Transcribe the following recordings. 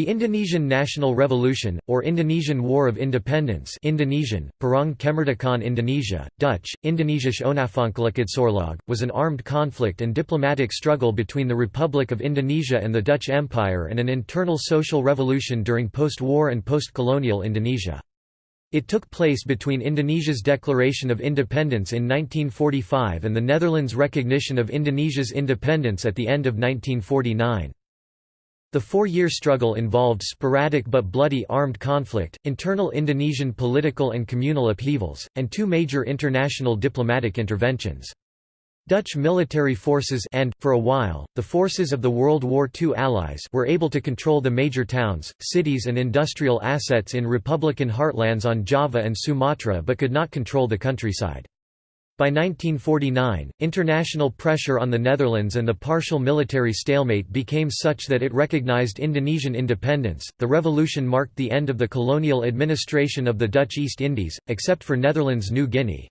The Indonesian National Revolution, or Indonesian War of Independence Indonesian, Perang Kemerdekaan Indonesia, Dutch, Indonesische Onafhankelijkheidsoorlog, was an armed conflict and diplomatic struggle between the Republic of Indonesia and the Dutch Empire and an internal social revolution during post-war and post-colonial Indonesia. It took place between Indonesia's declaration of independence in 1945 and the Netherlands' recognition of Indonesia's independence at the end of 1949. The four-year struggle involved sporadic but bloody armed conflict, internal Indonesian political and communal upheavals, and two major international diplomatic interventions. Dutch military forces and, for a while, the forces of the World War II Allies were able to control the major towns, cities and industrial assets in Republican heartlands on Java and Sumatra but could not control the countryside. By 1949, international pressure on the Netherlands and the partial military stalemate became such that it recognized Indonesian independence. The revolution marked the end of the colonial administration of the Dutch East Indies, except for Netherlands New Guinea.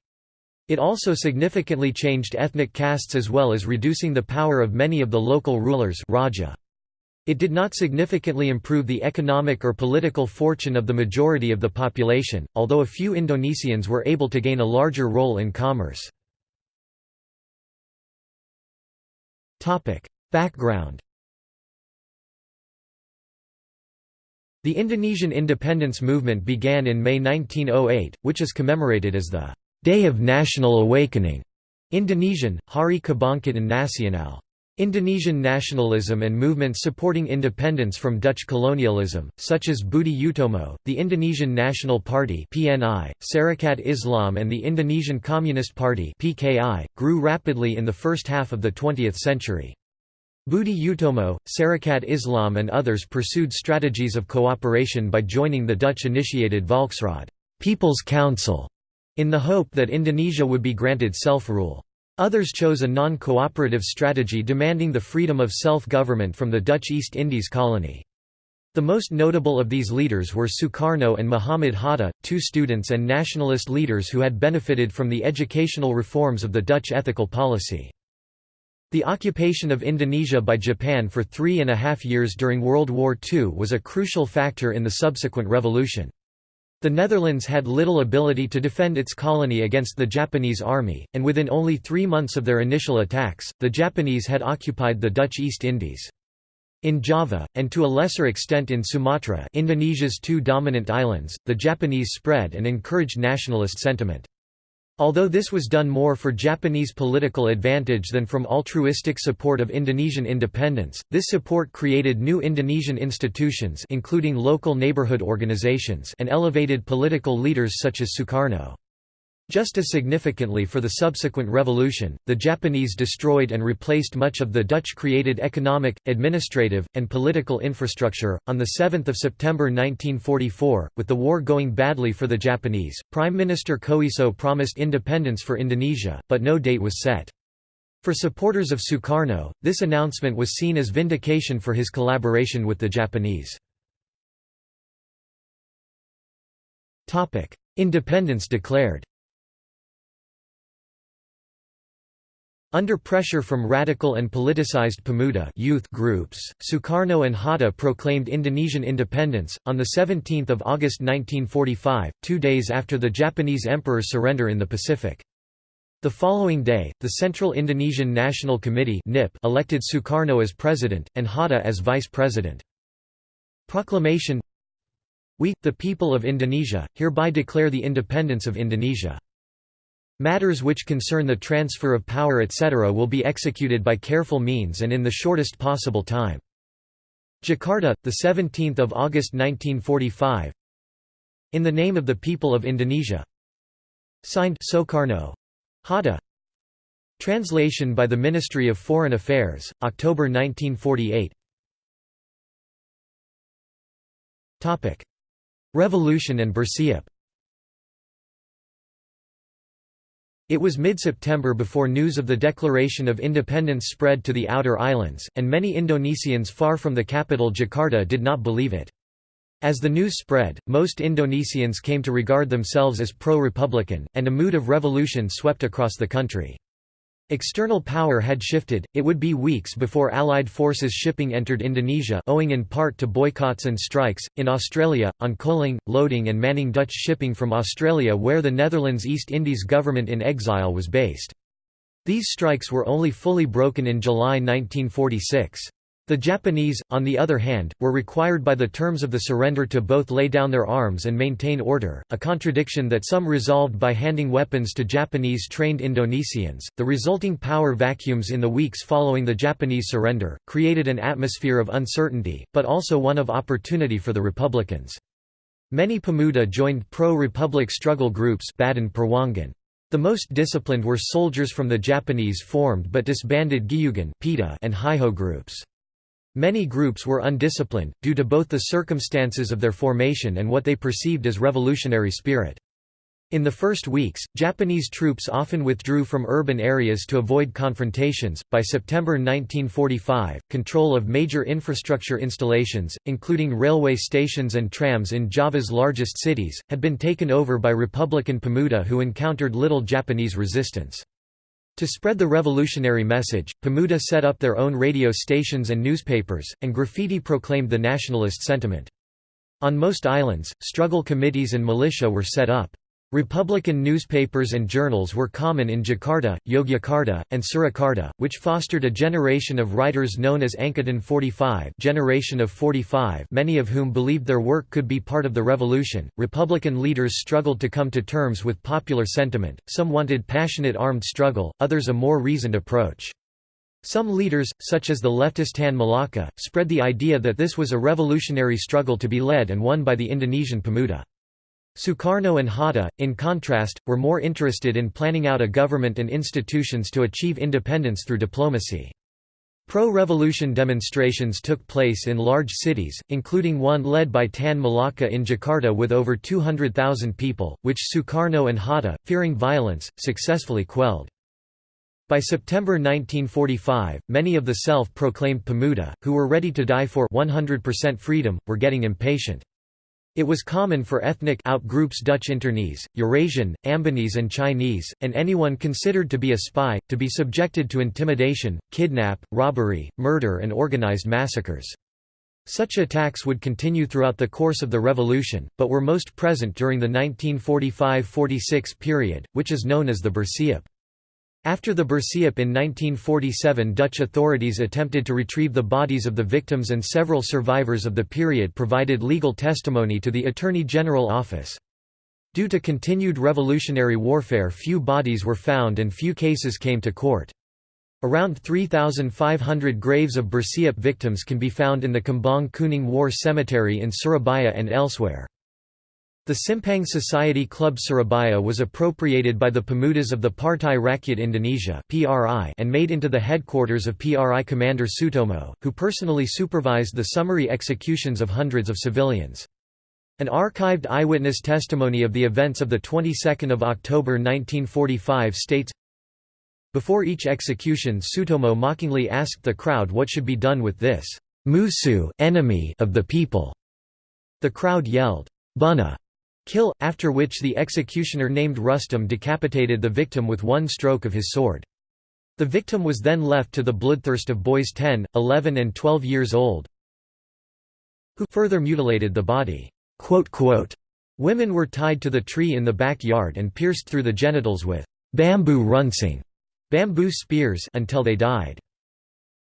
It also significantly changed ethnic castes as well as reducing the power of many of the local rulers Raja. It did not significantly improve the economic or political fortune of the majority of the population, although a few Indonesians were able to gain a larger role in commerce. Background The Indonesian independence movement began in May 1908, which is commemorated as the Day of National Awakening Indonesian, Hari Kebangkitan Nasional. Indonesian nationalism and movements supporting independence from Dutch colonialism, such as Budi Utomo, the Indonesian National Party (PNI), Sarekat Islam and the Indonesian Communist Party (PKI), grew rapidly in the first half of the 20th century. Budi Utomo, Sarekat Islam and others pursued strategies of cooperation by joining the Dutch-initiated Volksraad People's Council, in the hope that Indonesia would be granted self-rule. Others chose a non-cooperative strategy demanding the freedom of self-government from the Dutch East Indies colony. The most notable of these leaders were Sukarno and Muhammad Hatta, two students and nationalist leaders who had benefited from the educational reforms of the Dutch ethical policy. The occupation of Indonesia by Japan for three and a half years during World War II was a crucial factor in the subsequent revolution. The Netherlands had little ability to defend its colony against the Japanese army, and within only three months of their initial attacks, the Japanese had occupied the Dutch East Indies. In Java, and to a lesser extent in Sumatra Indonesia's two dominant islands, the Japanese spread and encouraged nationalist sentiment. Although this was done more for Japanese political advantage than from altruistic support of Indonesian independence, this support created new Indonesian institutions including local neighborhood organizations and elevated political leaders such as Sukarno. Just as significantly for the subsequent revolution, the Japanese destroyed and replaced much of the Dutch-created economic, administrative, and political infrastructure. On the 7th of September 1944, with the war going badly for the Japanese, Prime Minister Koiso promised independence for Indonesia, but no date was set. For supporters of Sukarno, this announcement was seen as vindication for his collaboration with the Japanese. Independence declared Under pressure from radical and politicized Pemuda youth groups, Sukarno and Hatta proclaimed Indonesian independence, on 17 August 1945, two days after the Japanese emperor's surrender in the Pacific. The following day, the Central Indonesian National Committee elected Sukarno as president, and Hatta as vice president. Proclamation We, the people of Indonesia, hereby declare the independence of Indonesia. Matters which concern the transfer of power etc. will be executed by careful means and in the shortest possible time. Jakarta, 17 August 1945 In the name of the people of Indonesia Signed Soekarno. Hatta Translation by the Ministry of Foreign Affairs, October 1948 Revolution and Bersiap It was mid-September before news of the declaration of independence spread to the outer islands, and many Indonesians far from the capital Jakarta did not believe it. As the news spread, most Indonesians came to regard themselves as pro-republican, and a mood of revolution swept across the country. External power had shifted, it would be weeks before Allied forces shipping entered Indonesia owing in part to boycotts and strikes, in Australia, on coaling, loading and manning Dutch shipping from Australia where the Netherlands East Indies government in exile was based. These strikes were only fully broken in July 1946. The Japanese, on the other hand, were required by the terms of the surrender to both lay down their arms and maintain order, a contradiction that some resolved by handing weapons to Japanese trained Indonesians. The resulting power vacuums in the weeks following the Japanese surrender created an atmosphere of uncertainty, but also one of opportunity for the Republicans. Many Pemuda joined pro-republic struggle groups Badan Perjuangan. The most disciplined were soldiers from the Japanese formed but disbanded Gyugen and Heiho groups. Many groups were undisciplined, due to both the circumstances of their formation and what they perceived as revolutionary spirit. In the first weeks, Japanese troops often withdrew from urban areas to avoid confrontations. By September 1945, control of major infrastructure installations, including railway stations and trams in Java's largest cities, had been taken over by Republican Pemuda who encountered little Japanese resistance. To spread the revolutionary message, Pemuda set up their own radio stations and newspapers, and graffiti proclaimed the nationalist sentiment. On most islands, struggle committees and militia were set up. Republican newspapers and journals were common in Jakarta, Yogyakarta, and Surakarta, which fostered a generation of writers known as Angkatan 45, generation of 45, many of whom believed their work could be part of the revolution. Republican leaders struggled to come to terms with popular sentiment. Some wanted passionate armed struggle, others a more reasoned approach. Some leaders, such as the leftist Tan Malaka, spread the idea that this was a revolutionary struggle to be led and won by the Indonesian Pemuda. Sukarno and Hatta, in contrast, were more interested in planning out a government and institutions to achieve independence through diplomacy. Pro-revolution demonstrations took place in large cities, including one led by Tan Malaka in Jakarta with over 200,000 people, which Sukarno and Hatta, fearing violence, successfully quelled. By September 1945, many of the self-proclaimed Pemuda, who were ready to die for 100% freedom, were getting impatient. It was common for ethnic outgroups Dutch Internese, Eurasian, Ambonese and Chinese, and anyone considered to be a spy, to be subjected to intimidation, kidnap, robbery, murder and organized massacres. Such attacks would continue throughout the course of the revolution, but were most present during the 1945–46 period, which is known as the Bersiap. After the Bersiap in 1947 Dutch authorities attempted to retrieve the bodies of the victims and several survivors of the period provided legal testimony to the Attorney General Office. Due to continued revolutionary warfare few bodies were found and few cases came to court. Around 3,500 graves of Bersiap victims can be found in the Kembang Kuning War Cemetery in Surabaya and elsewhere. The Simpang Society Club Surabaya was appropriated by the Pemudas of the Partai Rakyat Indonesia and made into the headquarters of PRI commander Sutomo, who personally supervised the summary executions of hundreds of civilians. An archived eyewitness testimony of the events of the 22nd of October 1945 states, Before each execution Sutomo mockingly asked the crowd what should be done with this musuh enemy of the people. The crowd yelled, Bunuh kill, after which the executioner named Rustam decapitated the victim with one stroke of his sword. The victim was then left to the bloodthirst of boys 10, 11 and 12 years old, who further mutilated the body. Women were tied to the tree in the backyard and pierced through the genitals with bamboo runcing bamboo spears until they died.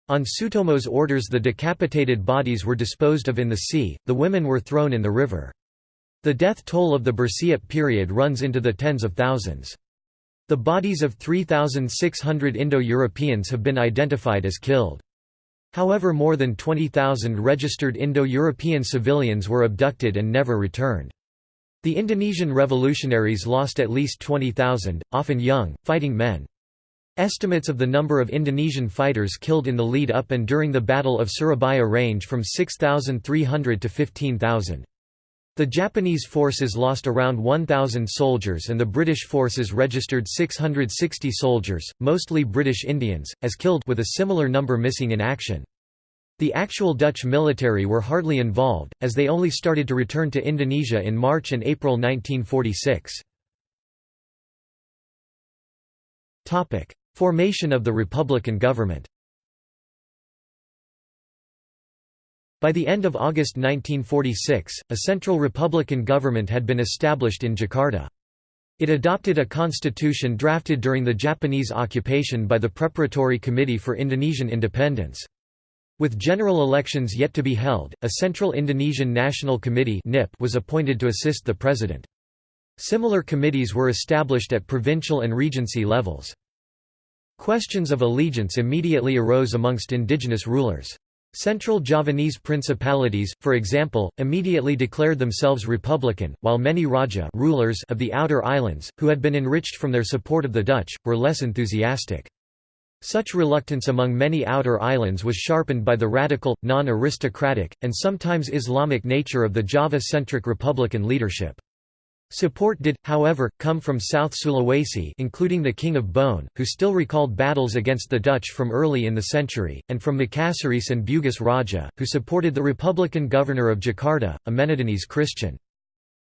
On Sutomo's orders the decapitated bodies were disposed of in the sea, the women were thrown in the river. The death toll of the Bersiap period runs into the tens of thousands. The bodies of 3,600 Indo-Europeans have been identified as killed. However more than 20,000 registered Indo-European civilians were abducted and never returned. The Indonesian revolutionaries lost at least 20,000, often young, fighting men. Estimates of the number of Indonesian fighters killed in the lead-up and during the Battle of Surabaya range from 6,300 to 15,000. The Japanese forces lost around 1,000 soldiers and the British forces registered 660 soldiers, mostly British Indians, as killed with a similar number missing in action. The actual Dutch military were hardly involved, as they only started to return to Indonesia in March and April 1946. Formation of the Republican government By the end of August 1946, a central republican government had been established in Jakarta. It adopted a constitution drafted during the Japanese occupation by the Preparatory Committee for Indonesian Independence. With general elections yet to be held, a Central Indonesian National Committee was appointed to assist the president. Similar committees were established at provincial and regency levels. Questions of allegiance immediately arose amongst indigenous rulers. Central Javanese principalities, for example, immediately declared themselves republican, while many Raja rulers of the outer islands, who had been enriched from their support of the Dutch, were less enthusiastic. Such reluctance among many outer islands was sharpened by the radical, non-aristocratic, and sometimes Islamic nature of the Java-centric republican leadership. Support did, however, come from South Sulawesi including the King of Bone, who still recalled battles against the Dutch from early in the century, and from Makassarese and Bugis Raja, who supported the Republican governor of Jakarta, a Manadonese Christian.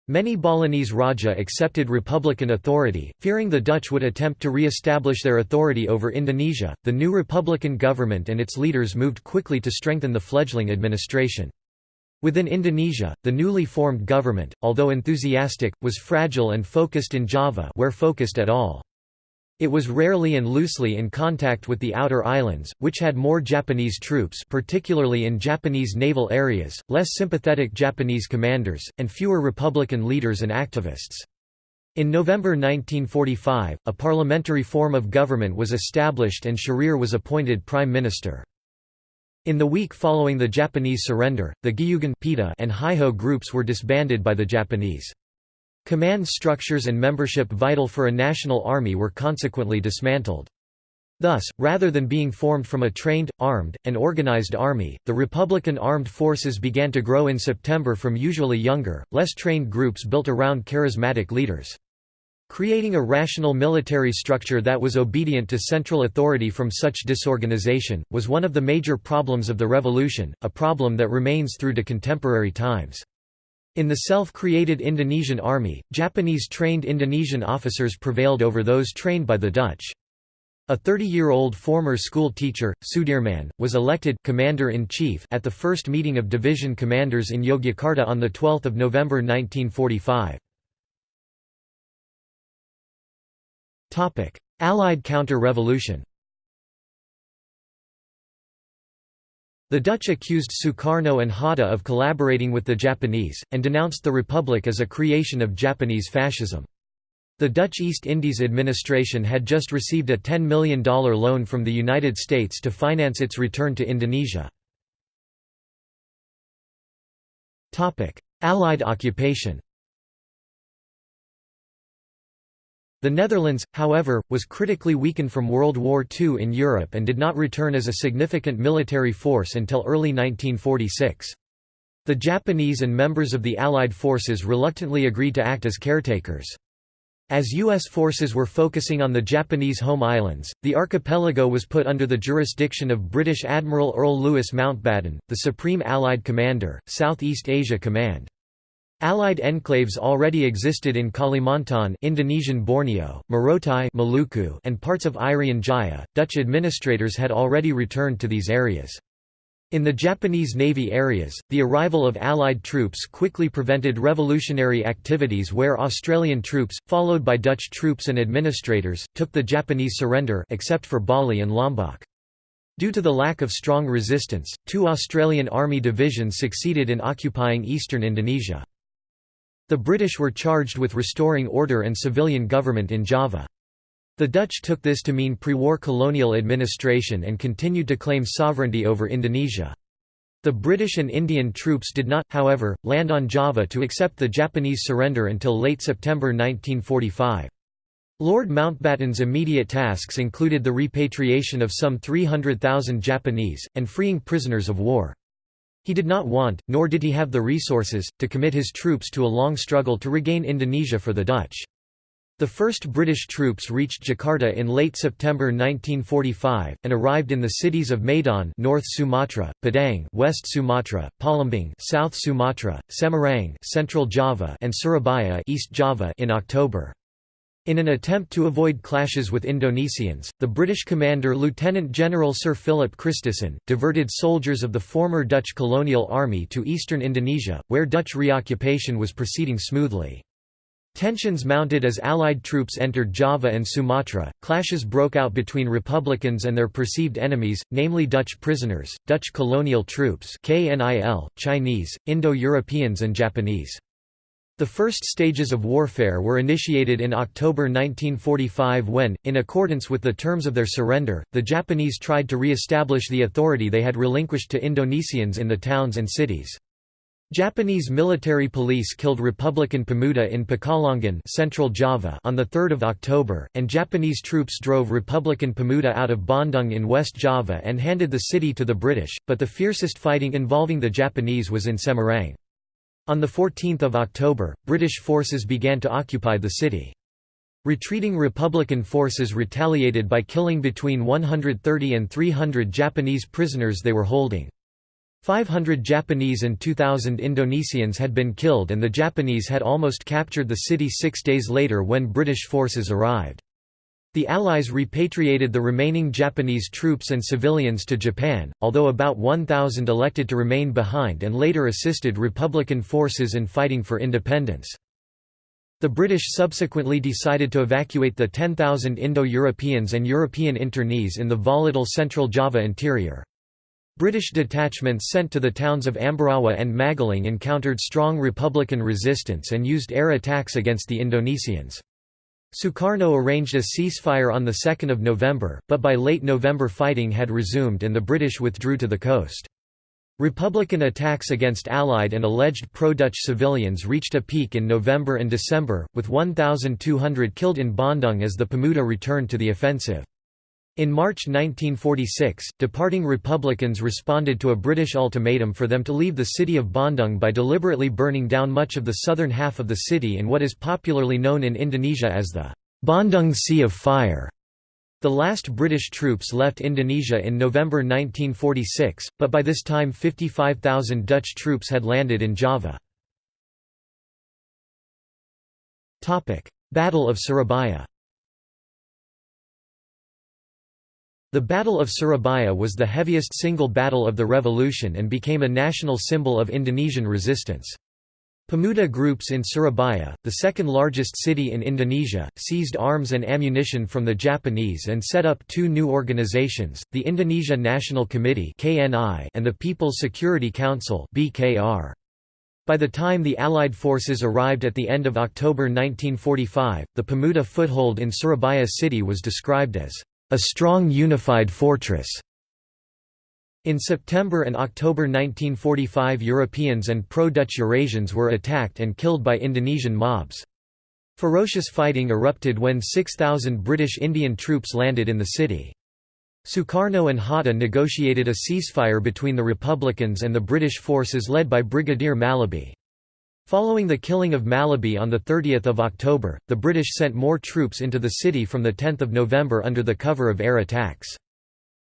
Many Balinese Raja accepted republican authority, fearing the Dutch would attempt to re-establish their authority over Indonesia. The new republican government and its leaders moved quickly to strengthen the fledgling administration. Within Indonesia, the newly formed government, although enthusiastic, was fragile and focused in Java where focused at all. It was rarely and loosely in contact with the outer islands, which had more Japanese troops particularly in Japanese naval areas, less sympathetic Japanese commanders, and fewer Republican leaders and activists. In November 1945, a parliamentary form of government was established and Sjahrir was appointed prime minister. In the week following the Japanese surrender, the Gyugen and Heiho groups were disbanded by the Japanese. Command structures and membership vital for a national army were consequently dismantled. Thus, rather than being formed from a trained, armed, and organized army, the Republican armed forces began to grow in September from usually younger, less trained groups built around charismatic leaders. Creating a rational military structure that was obedient to central authority from such disorganization, was one of the major problems of the revolution, a problem that remains through to contemporary times. In the self-created Indonesian army, Japanese-trained Indonesian officers prevailed over those trained by the Dutch. A 30-year-old former school teacher, Sudirman, was elected commander-in-chief at the first meeting of division commanders in Yogyakarta on 12 November 1945. Allied counter-revolution The Dutch accused Sukarno and Hatta of collaborating with the Japanese, and denounced the Republic as a creation of Japanese fascism. The Dutch East Indies administration had just received a $10 million loan from the United States to finance its return to Indonesia. Allied occupation The Netherlands, however, was critically weakened from World War II in Europe and did not return as a significant military force until early 1946. The Japanese and members of the Allied forces reluctantly agreed to act as caretakers. As U.S. forces were focusing on the Japanese home islands, the archipelago was put under the jurisdiction of British Admiral Earl Louis Mountbatten, the Supreme Allied Commander, Southeast Asia Command. Allied enclaves already existed in Kalimantan Indonesian Borneo, Morotai Maluku, and parts of Irian Jaya. Dutch administrators had already returned to these areas. In the Japanese Navy areas, the arrival of Allied troops quickly prevented revolutionary activities where Australian troops, followed by Dutch troops and administrators, took the Japanese surrender except for Bali and Lombok. Due to the lack of strong resistance, two Australian Army divisions succeeded in occupying eastern Indonesia. The British were charged with restoring order and civilian government in Java. The Dutch took this to mean pre-war colonial administration and continued to claim sovereignty over Indonesia. The British and Indian troops did not, however, land on Java to accept the Japanese surrender until late September 1945. Lord Mountbatten's immediate tasks included the repatriation of some 300,000 Japanese, and freeing prisoners of war. He did not want, nor did he have the resources, to commit his troops to a long struggle to regain Indonesia for the Dutch. The first British troops reached Jakarta in late September 1945, and arrived in the cities of Medan North Sumatra, Padang West Sumatra, Palembang South Sumatra, Semarang Central Java and Surabaya East Java in October. In an attempt to avoid clashes with Indonesians, the British commander Lieutenant General Sir Philip Christison, diverted soldiers of the former Dutch colonial army to eastern Indonesia, where Dutch reoccupation was proceeding smoothly. Tensions mounted as Allied troops entered Java and Sumatra. Clashes broke out between Republicans and their perceived enemies, namely Dutch prisoners, Dutch colonial troops, KNIL, Chinese, Indo-Europeans, and Japanese. The first stages of warfare were initiated in October 1945 when, in accordance with the terms of their surrender, the Japanese tried to re-establish the authority they had relinquished to Indonesians in the towns and cities. Japanese military police killed Republican Pemuda in Pekalongan Central Java on 3 October, and Japanese troops drove Republican Pemuda out of Bandung in West Java and handed the city to the British, but the fiercest fighting involving the Japanese was in Semarang. On 14 October, British forces began to occupy the city. Retreating Republican forces retaliated by killing between 130 and 300 Japanese prisoners they were holding. 500 Japanese and 2,000 Indonesians had been killed and the Japanese had almost captured the city six days later when British forces arrived. The Allies repatriated the remaining Japanese troops and civilians to Japan, although about 1,000 elected to remain behind and later assisted Republican forces in fighting for independence. The British subsequently decided to evacuate the 10,000 Indo-Europeans and European internees in the volatile central Java interior. British detachments sent to the towns of Ambarawa and Magelang encountered strong Republican resistance and used air attacks against the Indonesians. Sukarno arranged a ceasefire on 2 November, but by late November fighting had resumed and the British withdrew to the coast. Republican attacks against Allied and alleged pro-Dutch civilians reached a peak in November and December, with 1,200 killed in Bandung as the Pemuda returned to the offensive. In March 1946, departing Republicans responded to a British ultimatum for them to leave the city of Bandung by deliberately burning down much of the southern half of the city in what is popularly known in Indonesia as the Bandung Sea of Fire. The last British troops left Indonesia in November 1946, but by this time 55,000 Dutch troops had landed in Java. Battle of Surabaya The Battle of Surabaya was the heaviest single battle of the revolution and became a national symbol of Indonesian resistance. Pemuda groups in Surabaya, the second largest city in Indonesia, seized arms and ammunition from the Japanese and set up two new organizations, the Indonesia National Committee and the People's Security Council By the time the Allied forces arrived at the end of October 1945, the Pemuda foothold in Surabaya city was described as a strong unified fortress. In September and October 1945 Europeans and pro-Dutch Eurasians were attacked and killed by Indonesian mobs. Ferocious fighting erupted when 6,000 British Indian troops landed in the city. Sukarno and Hatta negotiated a ceasefire between the Republicans and the British forces led by Brigadier Mallaby. Following the killing of Mallaby on 30 October, the British sent more troops into the city from 10 November under the cover of air attacks.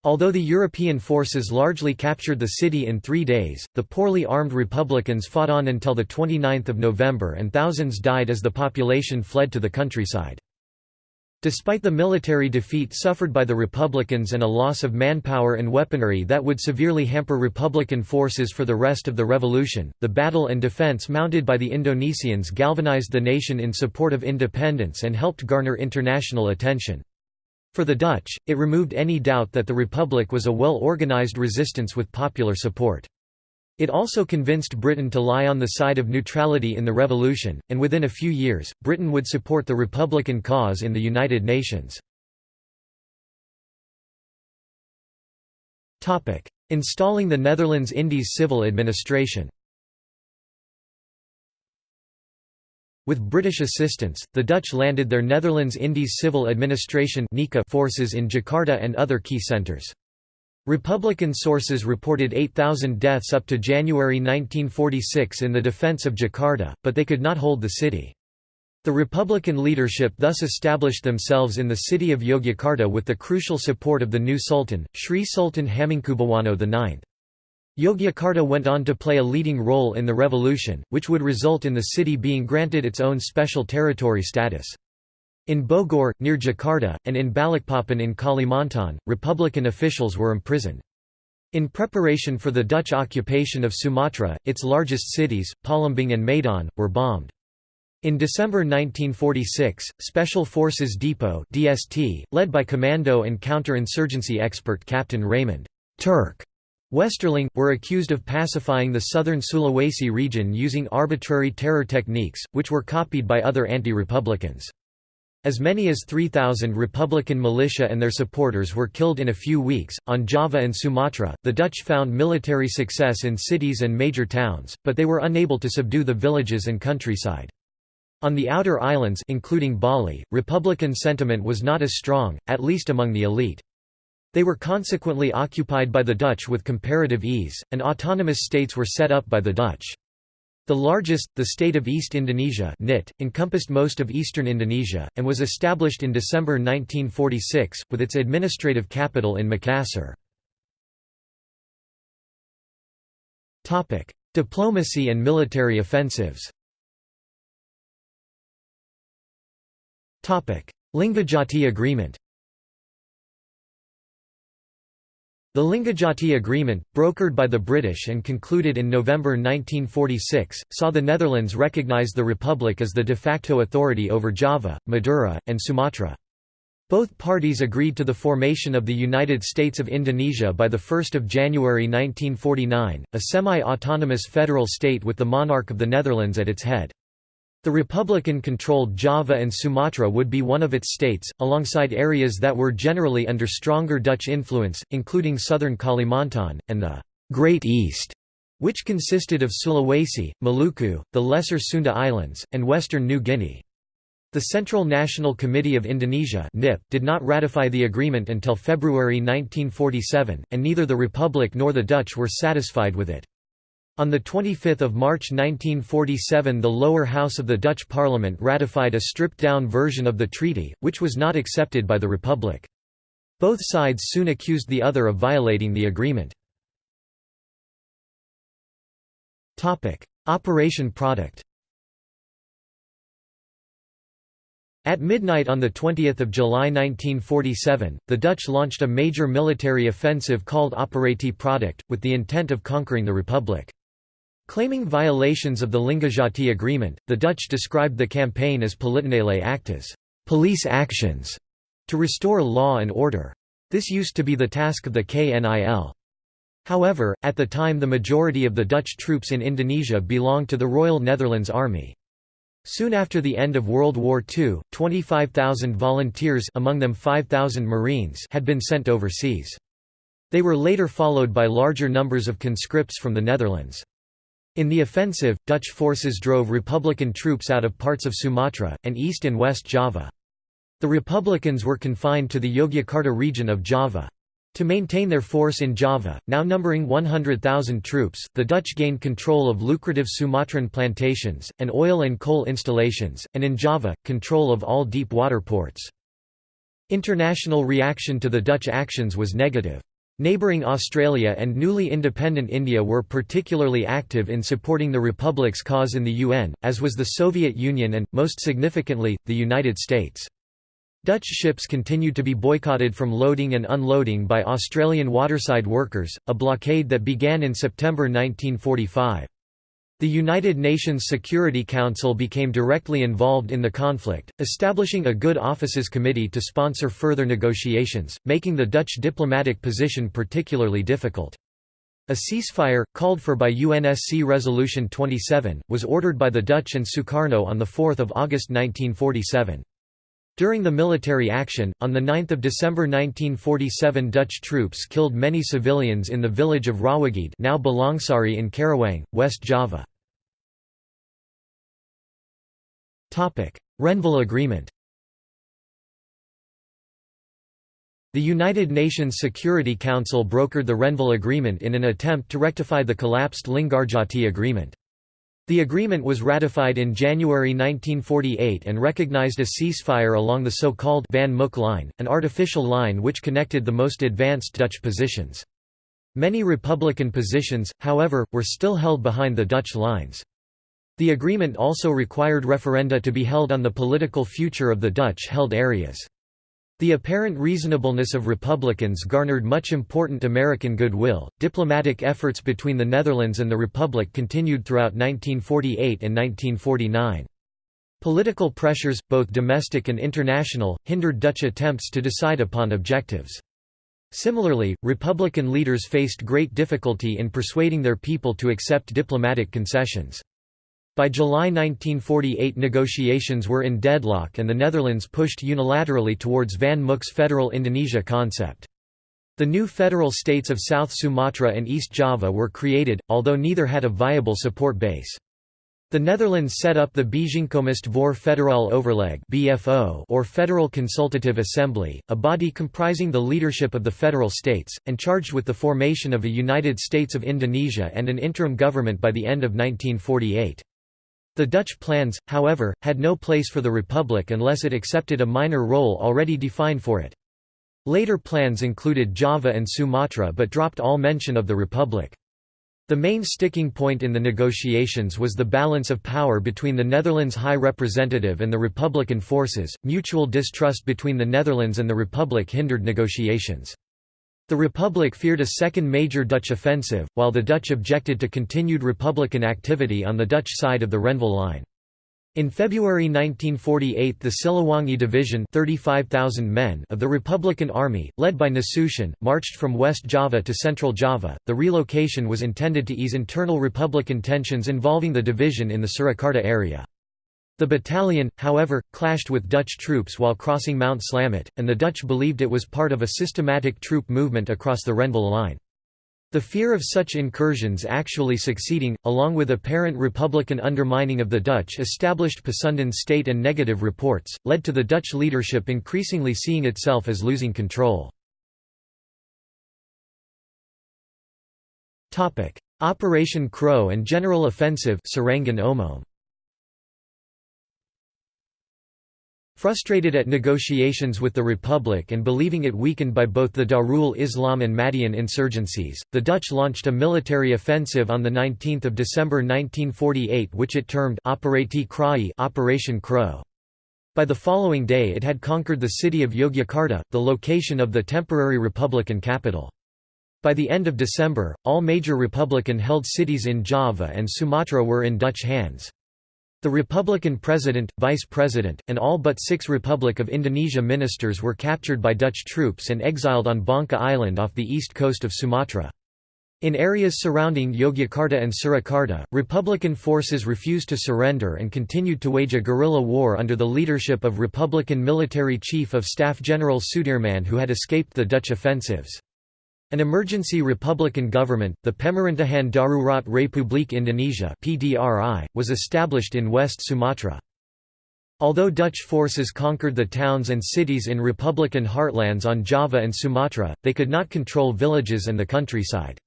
Although the European forces largely captured the city in three days, the poorly armed Republicans fought on until 29 November and thousands died as the population fled to the countryside. Despite the military defeat suffered by the Republicans and a loss of manpower and weaponry that would severely hamper Republican forces for the rest of the revolution, the battle and defense mounted by the Indonesians galvanized the nation in support of independence and helped garner international attention. For the Dutch, it removed any doubt that the Republic was a well-organized resistance with popular support. It also convinced Britain to lie on the side of neutrality in the revolution, and within a few years, Britain would support the Republican cause in the United Nations. Installing the Netherlands Indies civil administration With British assistance, the Dutch landed their Netherlands Indies Civil Administration forces in Jakarta and other key centres. Republican sources reported 8,000 deaths up to January 1946 in the defense of Jakarta, but they could not hold the city. The Republican leadership thus established themselves in the city of Yogyakarta with the crucial support of the new Sultan, Sri Sultan Hamengkubuwono IX. Yogyakarta went on to play a leading role in the revolution, which would result in the city being granted its own special territory status. In Bogor, near Jakarta, and in Balikpapan in Kalimantan, Republican officials were imprisoned. In preparation for the Dutch occupation of Sumatra, its largest cities, Palembang and Medan, were bombed. In December 1946, Special Forces Depot (DST), led by commando and counter-insurgency expert Captain Raymond Turk Westerling, were accused of pacifying the southern Sulawesi region using arbitrary terror techniques, which were copied by other anti-republicans. As many as 3,000 Republican militia and their supporters were killed in a few weeks. On Java and Sumatra, the Dutch found military success in cities and major towns, but they were unable to subdue the villages and countryside. On the outer islands including Bali, Republican sentiment was not as strong, at least among the elite. They were consequently occupied by the Dutch with comparative ease, and autonomous states were set up by the Dutch. The largest, the state of East Indonesia NIT, encompassed most of eastern Indonesia, and was established in December 1946, with its administrative capital in Makassar. Diplomacy and military offensives Linggadjati Agreement The Linggadjati Agreement, brokered by the British and concluded in November 1946, saw the Netherlands recognise the Republic as the de facto authority over Java, Madura, and Sumatra. Both parties agreed to the formation of the United States of Indonesia by 1 January 1949, a semi-autonomous federal state with the monarch of the Netherlands at its head. The Republican-controlled Java and Sumatra would be one of its states, alongside areas that were generally under stronger Dutch influence, including southern Kalimantan, and the Great East, which consisted of Sulawesi, Maluku, the Lesser Sunda Islands, and western New Guinea. The Central National Committee of Indonesia did not ratify the agreement until February 1947, and neither the Republic nor the Dutch were satisfied with it. On 25 March 1947 the lower house of the Dutch parliament ratified a stripped-down version of the treaty, which was not accepted by the Republic. Both sides soon accused the other of violating the agreement. Operation Product At midnight on 20 July 1947, the Dutch launched a major military offensive called Operatie Product, with the intent of conquering the Republic. Claiming violations of the Linggadjati Agreement, the Dutch described the campaign as politionele acties police actions", to restore law and order. This used to be the task of the KNIL. However, at the time the majority of the Dutch troops in Indonesia belonged to the Royal Netherlands Army. Soon after the end of World War II, 25,000 volunteers among them 5,000 Marines had been sent overseas. They were later followed by larger numbers of conscripts from the Netherlands. In the offensive, Dutch forces drove Republican troops out of parts of Sumatra, and East and West Java. The Republicans were confined to the Yogyakarta region of Java. To maintain their force in Java, now numbering 100,000 troops, the Dutch gained control of lucrative Sumatran plantations, and oil and coal installations, and in Java, control of all deep water ports. International reaction to the Dutch actions was negative. Neighbouring Australia and newly independent India were particularly active in supporting the Republic's cause in the UN, as was the Soviet Union and, most significantly, the United States. Dutch ships continued to be boycotted from loading and unloading by Australian waterside workers, a blockade that began in September 1945. The United Nations Security Council became directly involved in the conflict, establishing a Good Offices Committee to sponsor further negotiations, making the Dutch diplomatic position particularly difficult. A ceasefire, called for by UNSC Resolution 27, was ordered by the Dutch and Sukarno on 4 August 1947. During the military action, on 9 December 1947 Dutch troops killed many civilians in the village of Rawagede now Balongsari in Karawang, West Java. Renville Agreement The United Nations Security Council brokered the Renville Agreement in an attempt to rectify the collapsed Linggadjati Agreement. The agreement was ratified in January 1948 and recognized a ceasefire along the so-called Van Mook Line, an artificial line which connected the most advanced Dutch positions. Many Republican positions, however, were still held behind the Dutch lines. The agreement also required referenda to be held on the political future of the Dutch-held areas. The apparent reasonableness of Republicans garnered much important American goodwill. Diplomatic efforts between the Netherlands and the Republic continued throughout 1948 and 1949. Political pressures, both domestic and international, hindered Dutch attempts to decide upon objectives. Similarly, Republican leaders faced great difficulty in persuading their people to accept diplomatic concessions. By July 1948 negotiations were in deadlock and the Netherlands pushed unilaterally towards Van Mook's Federal Indonesia concept. The new federal states of South Sumatra and East Java were created, although neither had a viable support base. The Netherlands set up the Bijeenkomst voor Federaal Overleg or Federal Consultative Assembly, a body comprising the leadership of the federal states, and charged with the formation of a United States of Indonesia and an interim government by the end of 1948. The Dutch plans, however, had no place for the Republic unless it accepted a minor role already defined for it. Later plans included Java and Sumatra but dropped all mention of the Republic. The main sticking point in the negotiations was the balance of power between the Netherlands High Representative and the Republican forces. Mutual distrust between the Netherlands and the Republic hindered negotiations. The Republic feared a second major Dutch offensive, while the Dutch objected to continued Republican activity on the Dutch side of the Renville Line. In February 1948 the Siliwangi Division 35,000 men of the Republican Army, led by Nasution, marched from West Java to Central Java. The relocation was intended to ease internal Republican tensions involving the division in the Surakarta area. The battalion, however, clashed with Dutch troops while crossing Mount Slamet, and the Dutch believed it was part of a systematic troop movement across the Renville Line. The fear of such incursions actually succeeding, along with apparent Republican undermining of the Dutch established Pasundan state and negative reports, led to the Dutch leadership increasingly seeing itself as losing control. Operation Crow and General Offensive Serangan Umum Frustrated at negotiations with the Republic and believing it weakened by both the Darul Islam and Madiun insurgencies, the Dutch launched a military offensive on 19 December 1948 which it termed Operation Crow. By the following day it had conquered the city of Yogyakarta, the location of the temporary Republican capital. By the end of December, all major Republican-held cities in Java and Sumatra were in Dutch hands. The Republican president, vice president, and all but six Republic of Indonesia ministers were captured by Dutch troops and exiled on Bangka Island off the east coast of Sumatra. In areas surrounding Yogyakarta and Surakarta, Republican forces refused to surrender and continued to wage a guerrilla war under the leadership of Republican military chief of staff General Sudirman who had escaped the Dutch offensives. An emergency republican government, the Pemerintahan Darurat Republik Indonesia (PDRI), was established in West Sumatra. Although Dutch forces conquered the towns and cities in republican heartlands on Java and Sumatra, they could not control villages and the countryside.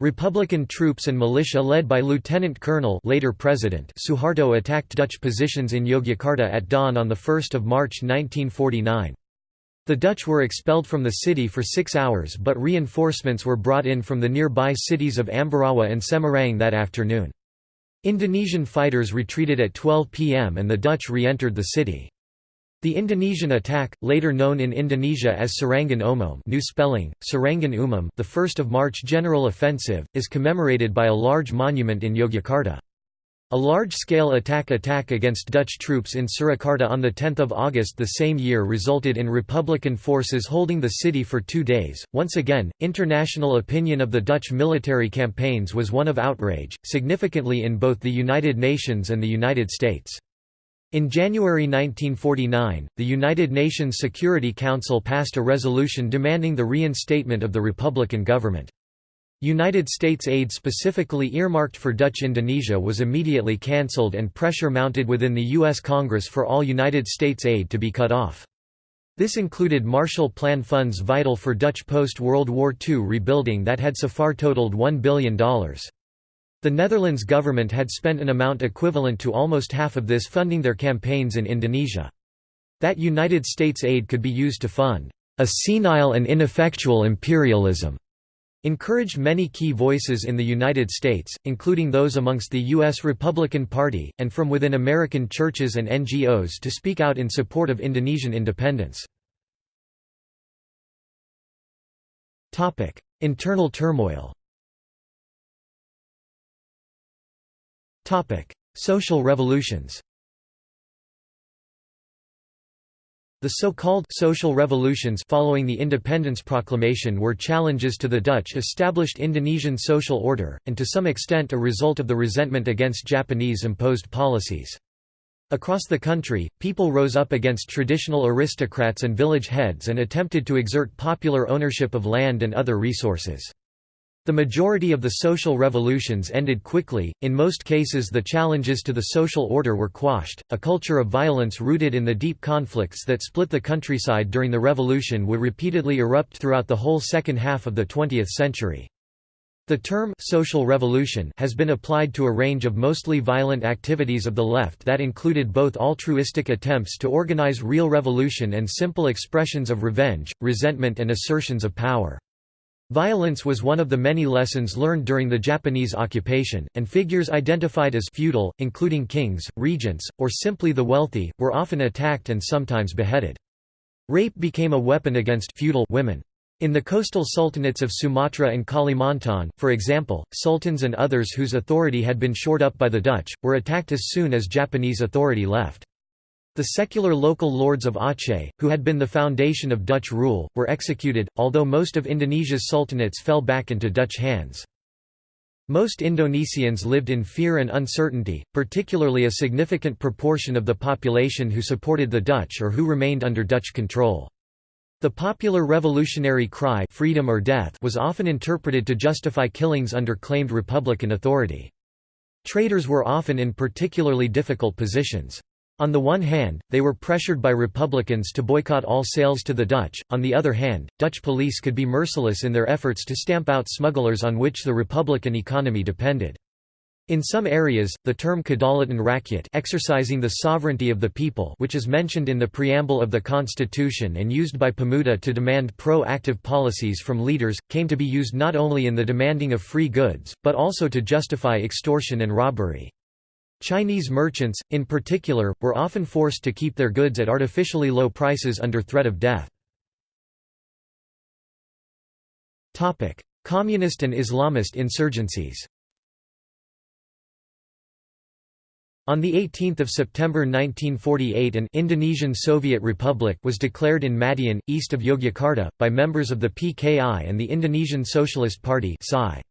Republican troops and militia led by Lieutenant Colonel later President Suharto attacked Dutch positions in Yogyakarta at dawn on 1 March 1949. The Dutch were expelled from the city for six hours but reinforcements were brought in from the nearby cities of Ambarawa and Semarang that afternoon. Indonesian fighters retreated at 12 pm and the Dutch re-entered the city. The Indonesian attack, later known in Indonesia as Serangan Umum new spelling, Serangan Umum the 1st of March General Offensive, is commemorated by a large monument in Yogyakarta. A large-scale attack attack against Dutch troops in Surakarta on 10 August the same year resulted in Republican forces holding the city for two days. Once again, international opinion of the Dutch military campaigns was one of outrage, significantly in both the United Nations and the United States. In January 1949, the United Nations Security Council passed a resolution demanding the reinstatement of the Republican government. United States aid specifically earmarked for Dutch Indonesia was immediately cancelled and pressure mounted within the U.S. Congress for all United States aid to be cut off. This included Marshall Plan funds vital for Dutch post-World War II rebuilding that had so far totaled $1 billion. The Netherlands government had spent an amount equivalent to almost half of this funding their campaigns in Indonesia. That United States aid could be used to fund a senile and ineffectual imperialism encouraged many key voices in the United States, including those amongst the U.S. Republican Party, and from within American churches and NGOs to speak out in support of Indonesian independence. Internal turmoil Social revolutions The so-called social revolutions following the independence proclamation were challenges to the Dutch established Indonesian social order, and to some extent a result of the resentment against Japanese imposed policies. Across the country, people rose up against traditional aristocrats and village heads and attempted to exert popular ownership of land and other resources. The majority of the social revolutions ended quickly, in most cases the challenges to the social order were quashed. A culture of violence rooted in the deep conflicts that split the countryside during the revolution would repeatedly erupt throughout the whole second half of the 20th century. The term «social revolution» has been applied to a range of mostly violent activities of the left that included both altruistic attempts to organize real revolution and simple expressions of revenge, resentment and assertions of power. Violence was one of the many lessons learned during the Japanese occupation, and figures identified as feudal, including kings, regents, or simply the wealthy, were often attacked and sometimes beheaded. Rape became a weapon against feudal women. In the coastal sultanates of Sumatra and Kalimantan, for example, sultans and others whose authority had been shored up by the Dutch, were attacked as soon as Japanese authority left. The secular local lords of Aceh, who had been the foundation of Dutch rule, were executed, although most of Indonesia's sultanates fell back into Dutch hands. Most Indonesians lived in fear and uncertainty, particularly a significant proportion of the population who supported the Dutch or who remained under Dutch control. The popular revolutionary cry freedom or death was often interpreted to justify killings under claimed republican authority. Traders were often in particularly difficult positions. On the one hand, they were pressured by Republicans to boycott all sales to the Dutch, on the other hand, Dutch police could be merciless in their efforts to stamp out smugglers on which the Republican economy depended. In some areas, the term Kedaulatan Rakyat exercising the sovereignty of the people which is mentioned in the preamble of the Constitution and used by Pemuda to demand pro-active policies from leaders, came to be used not only in the demanding of free goods, but also to justify extortion and robbery. Chinese merchants, in particular, were often forced to keep their goods at artificially low prices under threat of death. Communist and Islamist insurgencies On 18 September 1948 an Indonesian Soviet Republic was declared in Madiun, east of Yogyakarta, by members of the PKI and the Indonesian Socialist Party PSI.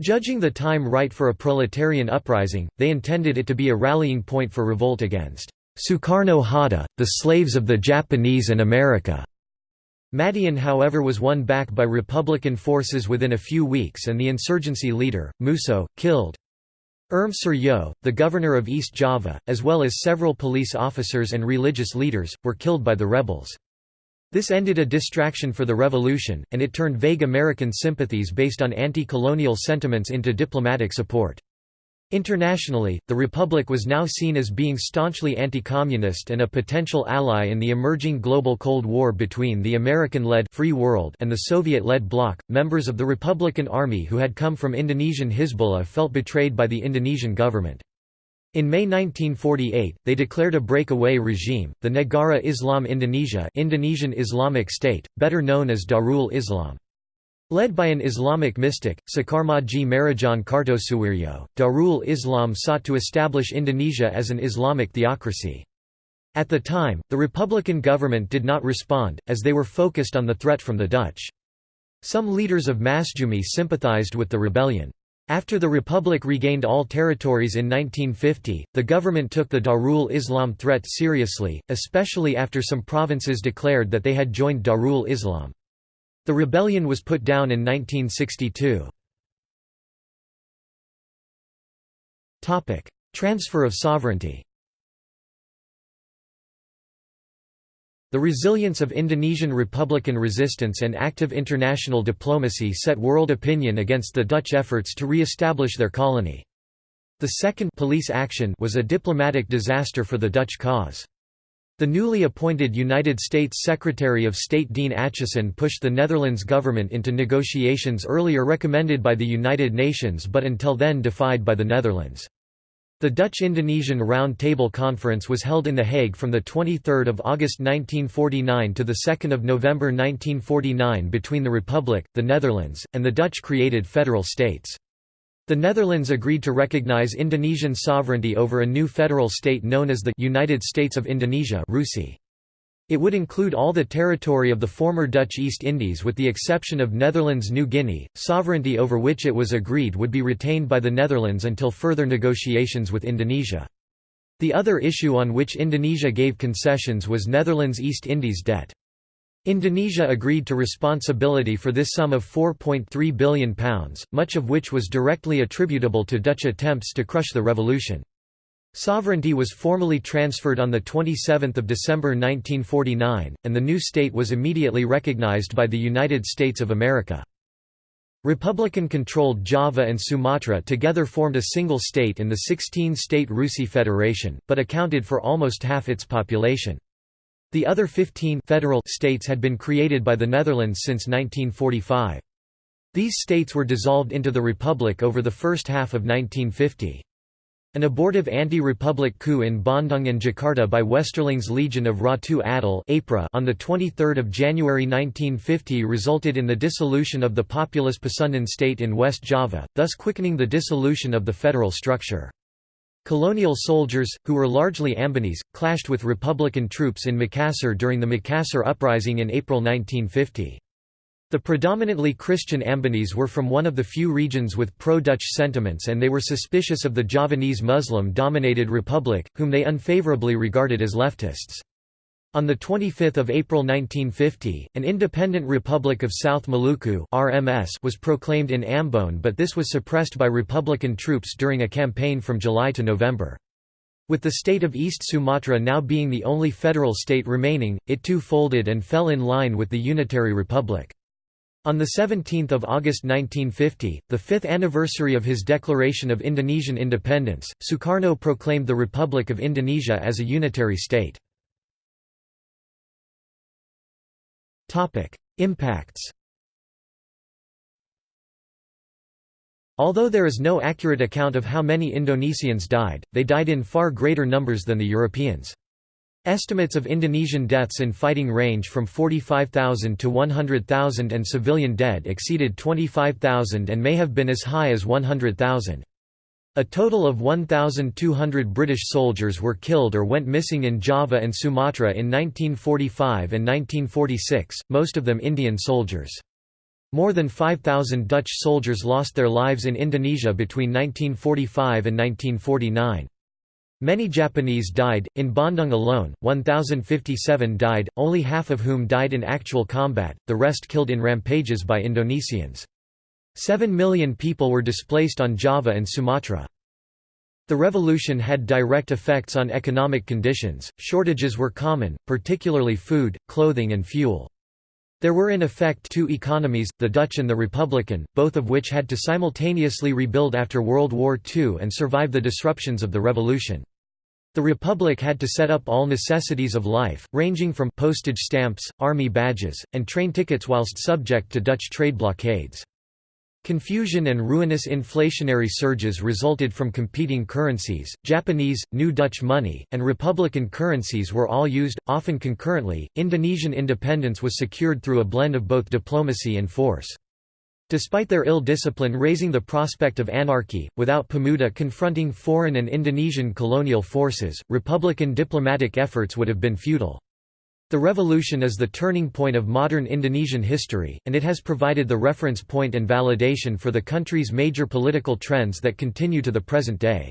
Judging the time right for a proletarian uprising, they intended it to be a rallying point for revolt against Sukarno Hatta, the slaves of the Japanese and America. Madiun however was won back by Republican forces within a few weeks and the insurgency leader, Musso, killed. Erm Suryo, the governor of East Java, as well as several police officers and religious leaders, were killed by the rebels. This ended a distraction for the revolution, and it turned vague American sympathies based on anti-colonial sentiments into diplomatic support. Internationally, the Republic was now seen as being staunchly anti-communist and a potential ally in the emerging global Cold War between the American-led Free World and the Soviet-led Bloc. Members of the Republican Army who had come from Indonesian Hizbullah felt betrayed by the Indonesian government. In May 1948, they declared a breakaway regime, the Negara Islam Indonesia Indonesian Islamic State, better known as Darul Islam. Led by an Islamic mystic, Sekarmadji Maridjan Kartosuwiryo, Darul Islam sought to establish Indonesia as an Islamic theocracy. At the time, the Republican government did not respond, as they were focused on the threat from the Dutch. Some leaders of Masjumi sympathized with the rebellion. After the Republic regained all territories in 1950, the government took the Darul Islam threat seriously, especially after some provinces declared that they had joined Darul Islam. The rebellion was put down in 1962. Transfer of sovereignty The resilience of Indonesian republican resistance and active international diplomacy set world opinion against the Dutch efforts to re-establish their colony. The second police action was a diplomatic disaster for the Dutch cause. The newly appointed United States Secretary of State Dean Acheson pushed the Netherlands government into negotiations earlier recommended by the United Nations but until then defied by the Netherlands. The Dutch-Indonesian Round Table Conference was held in The Hague from 23 August 1949 to 2 November 1949 between the Republic, the Netherlands, and the Dutch-created federal states. The Netherlands agreed to recognize Indonesian sovereignty over a new federal state known as the United States of Indonesia It would include all the territory of the former Dutch East Indies with the exception of Netherlands New Guinea, sovereignty over which it was agreed would be retained by the Netherlands until further negotiations with Indonesia. The other issue on which Indonesia gave concessions was Netherlands East Indies debt. Indonesia agreed to responsibility for this sum of £4.3 billion, much of which was directly attributable to Dutch attempts to crush the revolution. Sovereignty was formally transferred on 27 December 1949, and the new state was immediately recognized by the United States of America. Republican-controlled Java and Sumatra together formed a single state in the 16-state Rusi Federation, but accounted for almost half its population. The other 15 federal states had been created by the Netherlands since 1945. These states were dissolved into the Republic over the first half of 1950. An abortive anti-republic coup in Bandung and Jakarta by Westerling's Legion of Ratu Adil on 23 January 1950 resulted in the dissolution of the populous Pasundan state in West Java, thus quickening the dissolution of the federal structure. Colonial soldiers, who were largely Ambonese, clashed with Republican troops in Makassar during the Makassar Uprising in April 1950. The predominantly Christian Ambonese were from one of the few regions with pro-Dutch sentiments and they were suspicious of the Javanese Muslim-dominated republic, whom they unfavorably regarded as leftists. On 25 April 1950, an independent Republic of South Maluku RMS was proclaimed in Ambon but this was suppressed by Republican troops during a campaign from July to November. With the state of East Sumatra now being the only federal state remaining, it too folded and fell in line with the Unitary Republic. On 17 August 1950, the fifth anniversary of his declaration of Indonesian independence, Sukarno proclaimed the Republic of Indonesia as a unitary state. Impacts Although there is no accurate account of how many Indonesians died, they died in far greater numbers than the Europeans. Estimates of Indonesian deaths in fighting range from 45,000 to 100,000 and civilian dead exceeded 25,000 and may have been as high as 100,000. A total of 1,200 British soldiers were killed or went missing in Java and Sumatra in 1945 and 1946, most of them Indian soldiers. More than 5,000 Dutch soldiers lost their lives in Indonesia between 1945 and 1949. Many Japanese died, in Bandung alone, 1,057 died, only half of whom died in actual combat, the rest killed in rampages by Indonesians. Seven million people were displaced on Java and Sumatra. The revolution had direct effects on economic conditions, shortages were common, particularly food, clothing and fuel. There were in effect two economies, the Dutch and the Republican, both of which had to simultaneously rebuild after World War II and survive the disruptions of the revolution. The Republic had to set up all necessities of life, ranging from postage stamps, army badges, and train tickets whilst subject to Dutch trade blockades. Confusion and ruinous inflationary surges resulted from competing currencies. Japanese, New Dutch money, and Republican currencies were all used, often concurrently. Indonesian independence was secured through a blend of both diplomacy and force. Despite their ill discipline raising the prospect of anarchy, without Pemuda confronting foreign and Indonesian colonial forces, Republican diplomatic efforts would have been futile. The revolution is the turning point of modern Indonesian history, and it has provided the reference point and validation for the country's major political trends that continue to the present day.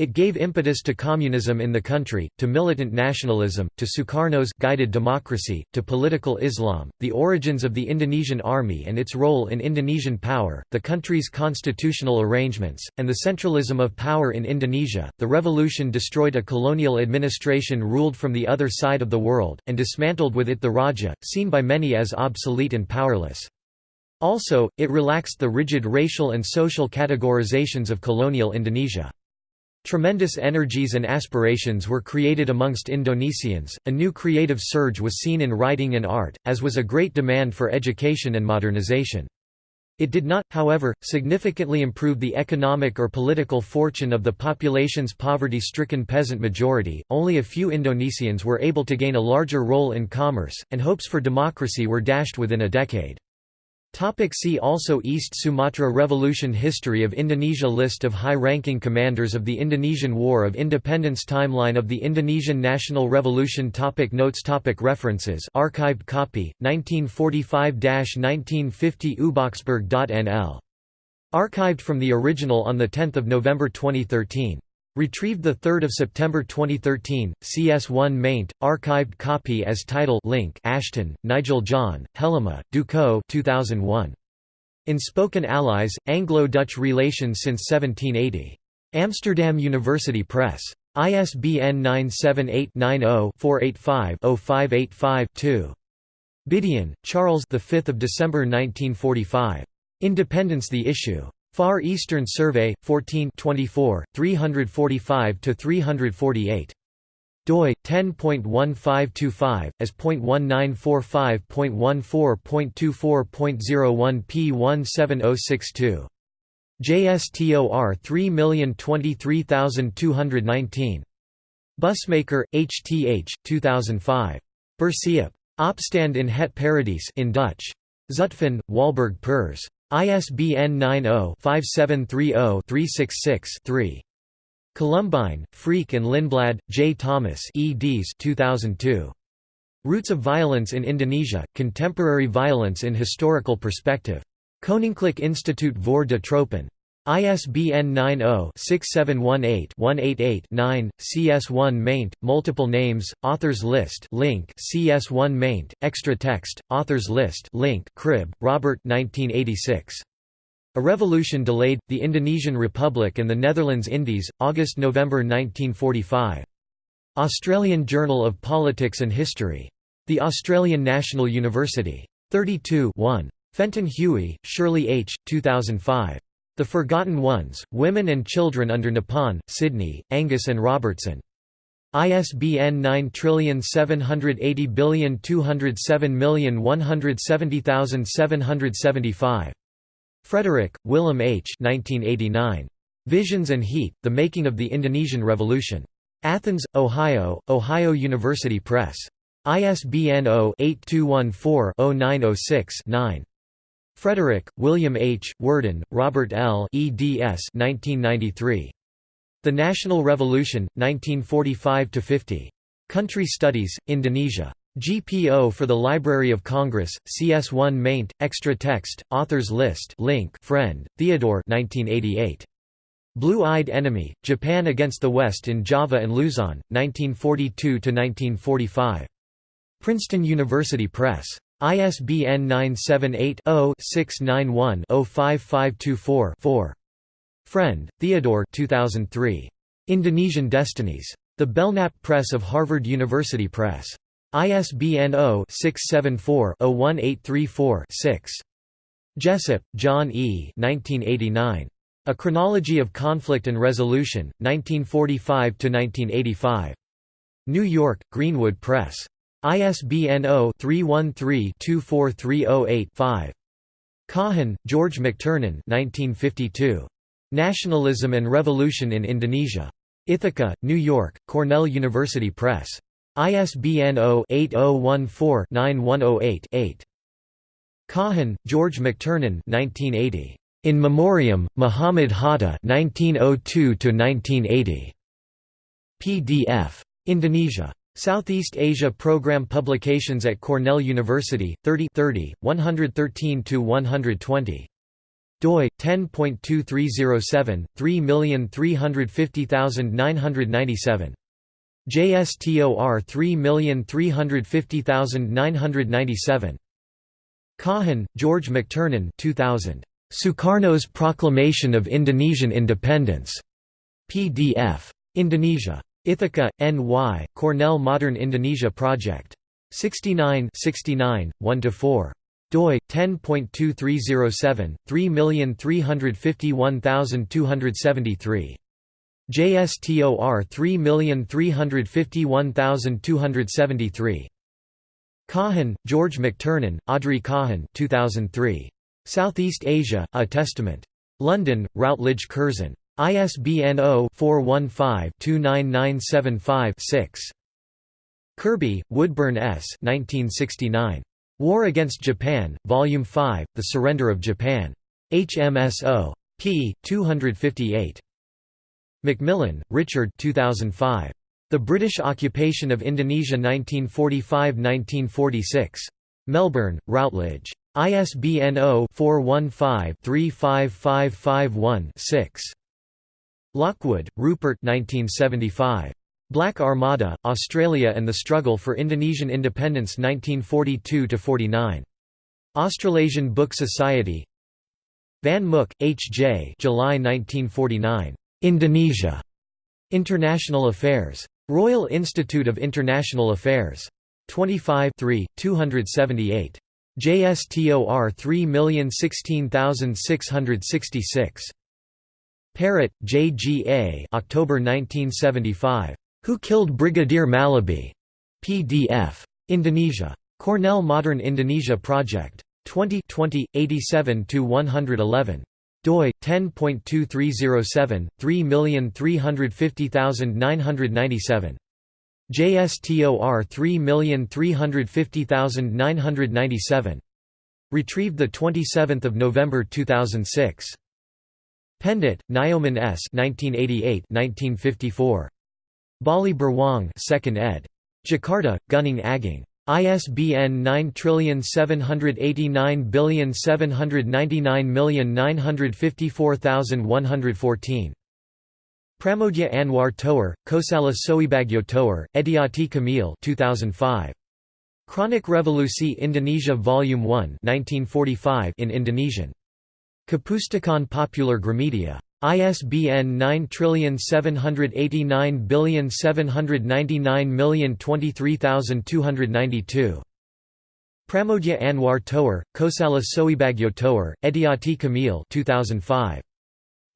It gave impetus to communism in the country, to militant nationalism, to Sukarno's guided democracy, to political Islam, the origins of the Indonesian army and its role in Indonesian power, the country's constitutional arrangements, and the centralism of power in Indonesia. The revolution destroyed a colonial administration ruled from the other side of the world, and dismantled with it the Raja, seen by many as obsolete and powerless. Also, it relaxed the rigid racial and social categorizations of colonial Indonesia. Tremendous energies and aspirations were created amongst Indonesians, a new creative surge was seen in writing and art, as was a great demand for education and modernization. It did not, however, significantly improve the economic or political fortune of the population's poverty-stricken peasant majority, only a few Indonesians were able to gain a larger role in commerce, and hopes for democracy were dashed within a decade. Topic see also East Sumatra Revolution History of Indonesia List of high-ranking commanders of the Indonesian War of Independence Timeline of the Indonesian National Revolution topic Notes topic References Archived copy, 1945–1950 uboxberg.nl. Archived from the original on 10 November 2013. Retrieved 3 September 2013, CS1 maint, archived copy as title link Ashton, Nigel John, Hellema, Ducos 2001. Unspoken Allies, Anglo-Dutch Relations since 1780. Amsterdam University Press. ISBN 978-90-485-0585-2. Bidien, Charles the 5th of December 1945. Independence the issue. Far Eastern Survey 14 24 345 to 348 doi 10.1525 as .1945.14.24.01 P17062 JSTOR 3023219 Bussemaker HTH 2005 Bersiap Opstand in Het Paradijs in Dutch. Zutphen Walburg Pers ISBN 90-5730-366-3. Colombijn, Freek and Lindblad, J. Thomas eds 2002. Roots of Violence in Indonesia, Contemporary Violence in Historical Perspective. Koninklijk Instituut voor de Tropen. ISBN 90-6718-188-9, CS1 maint, multiple names, authors list link CS1 maint, extra text, authors list link Cribb, Robert 1986. A Revolution Delayed, The Indonesian Republic and the Netherlands Indies, August–November 1945. Australian Journal of Politics and History. The Australian National University. 32 1. Fenton Huie, Shirley H., 2005. The Forgotten Ones, Women and Children under Nippon, Sydney, Angus and Robertson. ISBN 9780207170775. Frederick, Willem H. 1989. Visions and Heat, The Making of the Indonesian Revolution. Athens, Ohio, Ohio University Press. ISBN 0-8214-0906-9. Frederick, William H., Worden, Robert L. eds 1993. The National Revolution, 1945–50. Country Studies, Indonesia. GPO for the Library of Congress, CS1 maint, extra text, authors list link friend, Theodore 1988. Blue-Eyed Enemy, Japan Against the West in Java and Luzon, 1942–1945. Princeton University Press. ISBN 978-0-691-05524-4. Friend, Theodore 2003. Indonesian Destinies. The Belknap Press of Harvard University Press. ISBN 0-674-01834-6. Jessup, John E. 1989. A Chronology of Conflict and Resolution, 1945–1985. New York, Greenwood Press. ISBN 0-313-24308-5. Kahin, George McTurnan 1952. Nationalism and Revolution in Indonesia. Ithaca, New York, Cornell University Press. ISBN 0-8014-9108-8. Kahin, George McTurnan 1980. In Memoriam, Muhammad Hatta 1902–1980. PDF. Indonesia. Southeast Asia Program Publications at Cornell University, 30 30, 113–120. doi, 10.2307, 3350997. JSTOR 3350997. Kahin, George McTurnan 2000. Sukarno's Proclamation of Indonesian Independence. PDF. Indonesia. Ithaca, N.Y., Cornell Modern Indonesia Project. 69 69, 1–4 doi 10.2307 3351273 JSTOR 3351273. Kahin, George McTurnan, Audrey Kahin 2003. Southeast Asia, A Testament. London, Routledge Curzon. ISBN 0-415-29975-6. Kirby, Woodburn S. 1969. War Against Japan, Volume 5, The Surrender of Japan. HMSO. p. 258. McMillan, Richard 2005. The British Occupation of Indonesia 1945–1946. Melbourne, Routledge. ISBN 0-415-35551-6. Lockwood, Rupert 1975. Black Armada, Australia and the Struggle for Indonesian Independence 1942–49. Australasian Book Society Van Mook, H. J. July 1949. Indonesia. International Affairs. Royal Institute of International Affairs. 25 278. JSTOR 3016666. Parrott, J. G. A. October 1975. Who Killed Brigadier Mallaby? PDF. Indonesia. Cornell Modern Indonesia Project. 20 20, 87–111 doi 10.2307 3350997 JSTOR 3350997 retrieved the 27th of November 2006 Pendit Nyoman S 1988 1954 Bali Berjuang 2nd ed Jakarta Gunung Agung ISBN 9789799954114. Pramoedya Ananta Toer, Koesalah Soebagyo Toer, Ediati Kamil 2005. Kronik Revolusi Indonesia Volume 1 1945 in Indonesian. Kepustakaan Populer Gramedia. ISBN 9789799023292. Pramoedya Ananta Toer, Koesalah Soebagyo Toer, Ediati Kamil 2005.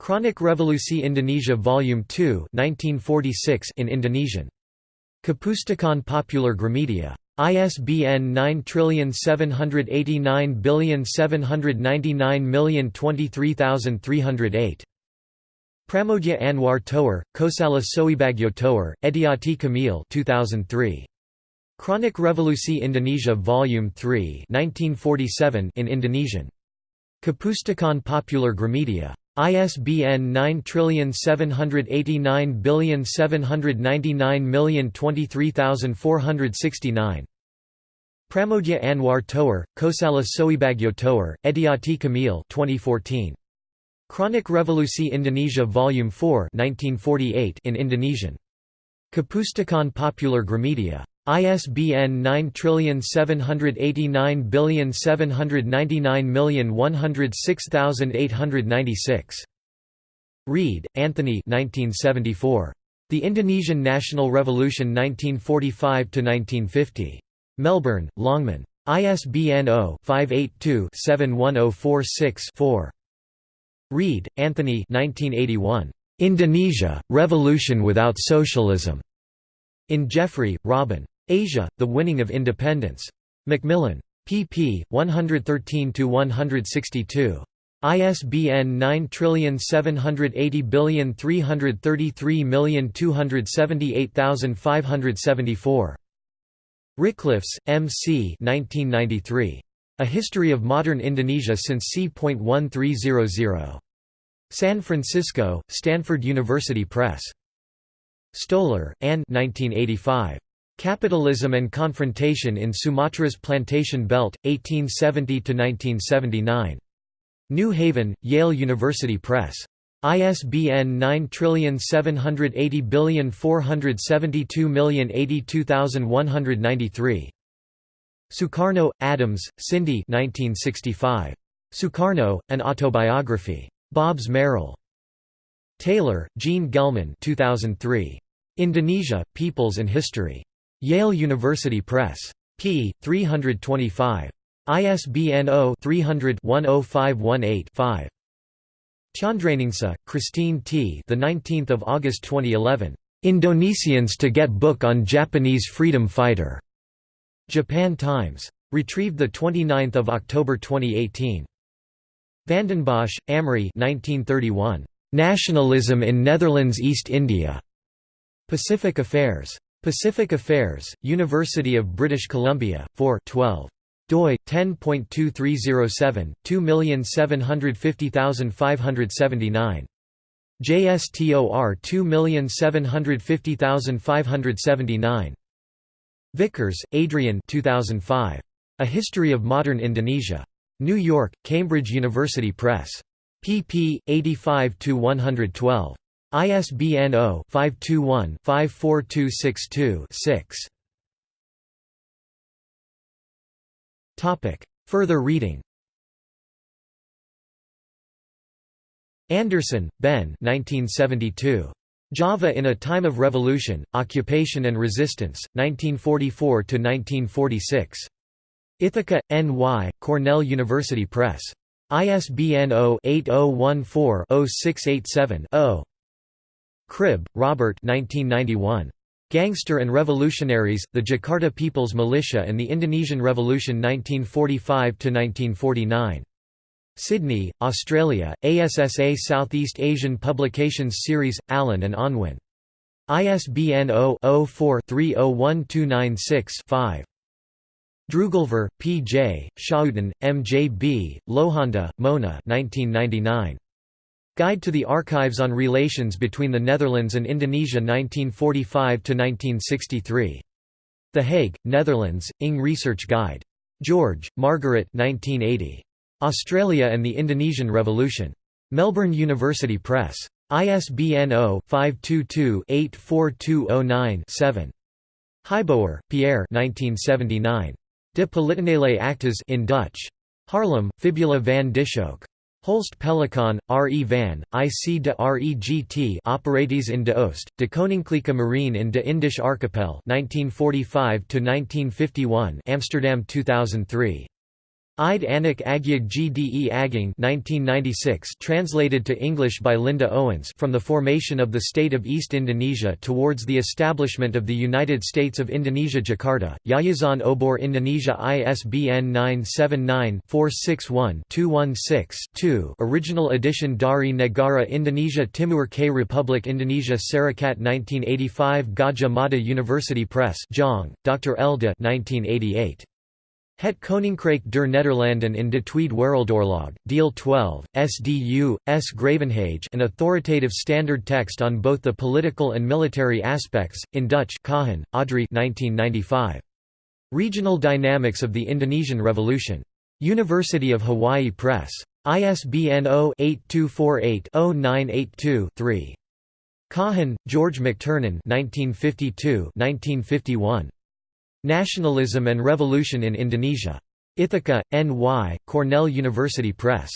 Kronik Revolusi Indonesia Volume 2 1946 in Indonesian. Kepustakaan Populer Gramedia. ISBN 9789799023308. Pramoedya Ananta Toer, Koesalah Soebagyo Toer, Ediati Kamil 2003. Kronik Revolusi Indonesia Volume 3 1947 in Indonesian. Kepustakaan Populer Gramedia. ISBN 9789799023469. Pramoedya Ananta Toer, Koesalah Soebagyo Toer, Ediati Kamil 2014. Kronik Revolusi Indonesia Volume 4 1948 in Indonesian. Kepustakaan Populer Gramedia. ISBN 9789799106896. Reid, Anthony 1974. The Indonesian National Revolution 1945–1950. Melbourne, Longman. ISBN 0-582-71046-4. Reid, Anthony 1981. Indonesia, Revolution Without Socialism. In Jeffrey, Robin. Asia, The Winning of Independence. Macmillan. pp. 113–162. ISBN 9780333278574. Ricklefs, M. C. 1993. A History of Modern Indonesia since c.1300. San Francisco, Stanford University Press. Stoler, Anne 1985. Capitalism and Confrontation in Sumatra's Plantation Belt, 1870–1979. New Haven, Yale University Press. ISBN 9780472082193. Sukarno, Adams, Cindy 1965. Sukarno, An Autobiography. Bobbs Merrill. Taylor, Jean Gelman 2003. Indonesia, Peoples and History. Yale University Press. p. 325. ISBN 0-300-10518-5. Tjandreningsih, Christine T. The 19th of August 2011. Indonesians to get book on Japanese freedom fighter. Japan Times. Retrieved the 29th of October 2018. Vandenbosch, Amory 1931. Nationalism in Netherlands East India. Pacific Affairs. Pacific Affairs, University of British Columbia, 4 12 doi 10.2307 2750579 JSTOR 2750579 Vickers, Adrian 2005 A History of Modern Indonesia. New York Cambridge University Press. Pp 85 to 112 ISBN 0-521-54262-6. Further reading Anderson, Ben 1972. Java in a Time of Revolution, Occupation and Resistance, 1944–1946. Ithaca, N.Y., Cornell University Press. ISBN 0-8014-0687-0. Cribb, Robert 1991. Gangster and Revolutionaries, the Jakarta People's Militia and the Indonesian Revolution 1945–1949. Sydney, Australia, ASSA Southeast Asian Publications Series, Allen and Unwin. ISBN 0-04-301296-5. Drooglever, P. J., Schouten, M. J. B., Lohanda, Mona 1999. Guide to the Archives on Relations between the Netherlands and Indonesia 1945–1963. The Hague, Netherlands, Ing Research Guide. George, Margaret 1980. Australia and the Indonesian Revolution. Melbourne University Press. ISBN 0-522-84209-7. Heijboer, Pierre 1979. De Politionele Acties in Dutch. Haarlem, Fibula van Dishoeck. Holst Pellekaan, R. E. van, IC de Regt Operaties in de Oost, de Koninklijke Marine in de Indische Archipel 1945 Amsterdam 2003. Ide Anak Agung Gde Agung 1996 translated to English by Linda Owens from the formation of the State of East Indonesia towards the establishment of the United States of Indonesia Jakarta, Yayasan Obor Indonesia ISBN 979-461-216-2 Original edition Dari Negara Indonesia Timur K Republic Indonesia Serikat 1985 Gadjah Mada University Press Jong, Dr. Elde 1988. Het Koninkrijk der Nederlanden in de Tweede Wereldoorlog, Deel 12, SDU, S. Gravenhage an authoritative standard text on both the political and military aspects, in Dutch Kahin, Audrey 1995. Regional Dynamics of the Indonesian Revolution. University of Hawaii Press. ISBN 0-8248-0982-3. Kahin, George McTurnan 1952 -1951. Nationalism and Revolution in Indonesia. Ithaca, N.Y., Cornell University Press.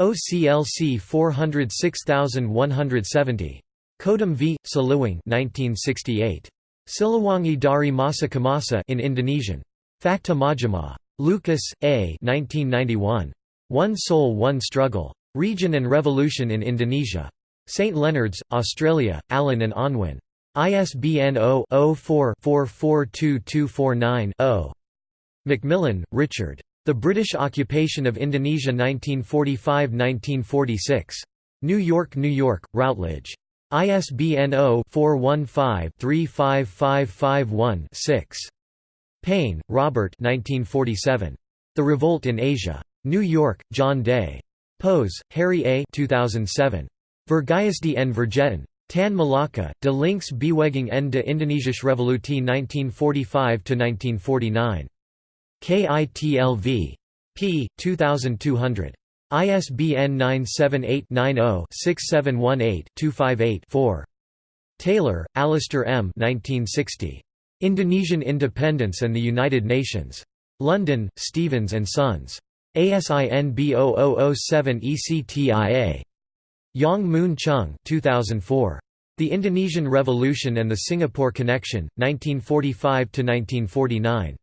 OCLC 406170. Kodam v. Siliwangi 1968. Siliwangi dari Masa Kemasa in Indonesian. Fakta Majemah. Lucas, A. 1991. One Soul One Struggle. Region and Revolution in Indonesia. St. Leonards, Australia, Allen and Unwin. ISBN 0-04-442249-0. McMillan, Richard. The British Occupation of Indonesia 1945–1946. New York, New York, Routledge. ISBN 0-415-35551-6. Payne, Robert 1947. The Revolt in Asia. New York, John Day. Poeze, Harry A. 2007. Verguisd en Vergeten. Tan Malaka, De links Beweging en de Indonesische Revolutie 1945–1949. KITLV. p. 2200. ISBN 978-90-6718-258-4. Taylor, Alistair M. 1960. Indonesian Independence and the United Nations. London, Stevens and Sons. ASIN B0007 ECTIA. Yong Mun Cheong 2004. The Indonesian Revolution and the Singapore Connection, 1945–1949.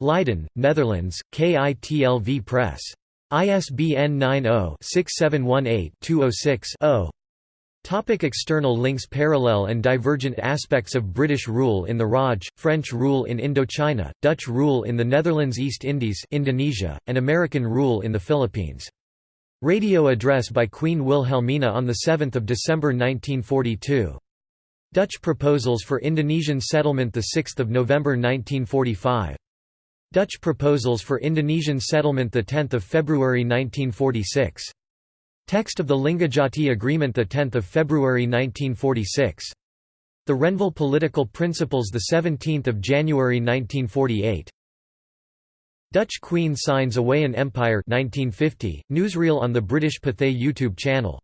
Leiden, Netherlands, KITLV Press. ISBN 90-6718-206-0 Topic external links Parallel and divergent aspects of British rule in the Raj, French rule in Indochina, Dutch rule in the Netherlands East Indies Indonesia, and American rule in the Philippines. Radio address by Queen Wilhelmina on 7 December 1942. Dutch proposals for Indonesian settlement 6 November 1945. Dutch proposals for Indonesian settlement 10 February 1946. Text of the Linggadjati Agreement 10 February 1946. The Renville Political Principles 17 January 1948. Dutch Queen signs away an empire 1950, newsreel on the British Pathé YouTube channel